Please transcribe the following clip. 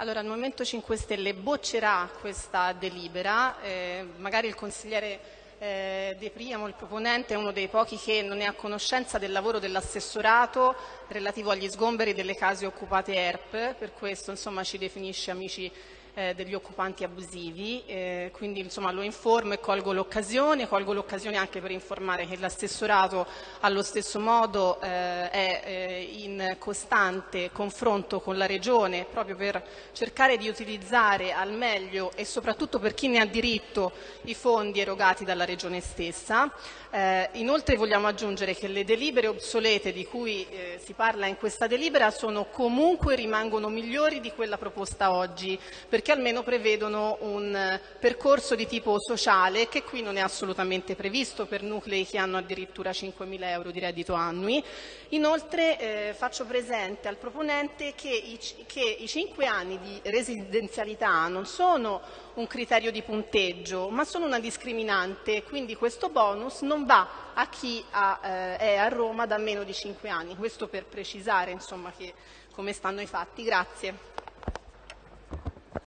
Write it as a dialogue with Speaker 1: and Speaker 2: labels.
Speaker 1: Allora, il Movimento 5 Stelle boccerà questa delibera, eh, magari il consigliere eh, De Priamo, il proponente, è uno dei pochi che non è a conoscenza del lavoro dell'assessorato relativo agli sgomberi delle case occupate ERP, per questo insomma, ci definisce amici eh, degli occupanti abusivi, eh, quindi insomma, lo informo e colgo l'occasione, colgo l'occasione anche per informare che l'assessorato allo stesso modo eh, è eh, costante confronto con la Regione proprio per cercare di utilizzare al meglio e soprattutto per chi ne ha diritto i fondi erogati dalla Regione stessa. Eh, inoltre vogliamo aggiungere che le delibere obsolete di cui eh, si parla in questa delibera sono comunque rimangono migliori di quella proposta oggi, perché almeno prevedono un eh, percorso di tipo sociale che qui non è assolutamente previsto per nuclei che hanno addirittura 5.000 euro di reddito annui. Inoltre eh, presente al proponente che i, che i 5 anni di residenzialità non sono un criterio di punteggio, ma sono una discriminante, quindi questo bonus non va a chi ha, eh, è a Roma da meno di 5 anni. Questo per precisare insomma, che, come stanno i fatti. Grazie.